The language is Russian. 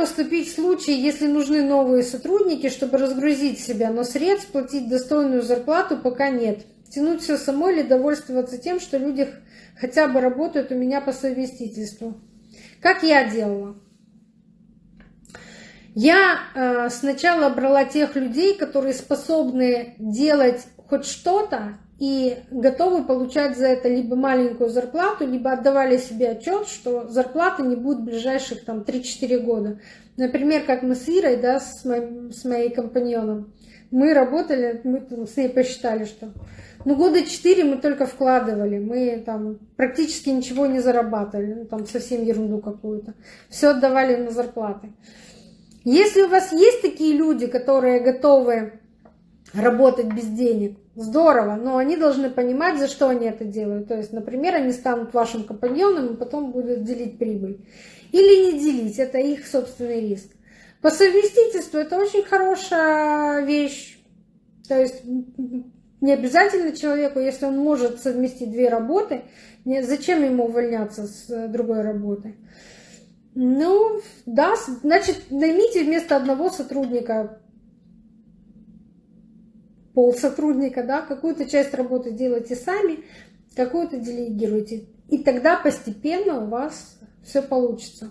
поступить в случае, если нужны новые сотрудники, чтобы разгрузить себя, но средств платить достойную зарплату пока нет? Тянуть все самой или довольствоваться тем, что люди хотя бы работают у меня по совместительству? Как я делала? Я э, сначала брала тех людей, которые способны делать хоть что-то и готовы получать за это либо маленькую зарплату, либо отдавали себе отчет, что зарплаты не будет в ближайших там 3-4 года. Например, как мы с Ирой, да, с, моим, с моей компаньоном, мы работали, мы с ней посчитали, что ну, года 4 мы только вкладывали, мы там практически ничего не зарабатывали, ну, там совсем ерунду какую-то. Все отдавали на зарплаты. Если у вас есть такие люди, которые готовы работать без денег, здорово, но они должны понимать, за что они это делают. То есть, например, они станут вашим компаньоном и потом будут делить прибыль. Или не делить, это их собственный риск. По совместительству это очень хорошая вещь. То есть не обязательно человеку, если он может совместить две работы, зачем ему увольняться с другой работы? Ну, да, значит, наймите вместо одного сотрудника пол сотрудника, да, какую-то часть работы делайте сами, какую-то делегируйте. И тогда постепенно у вас все получится.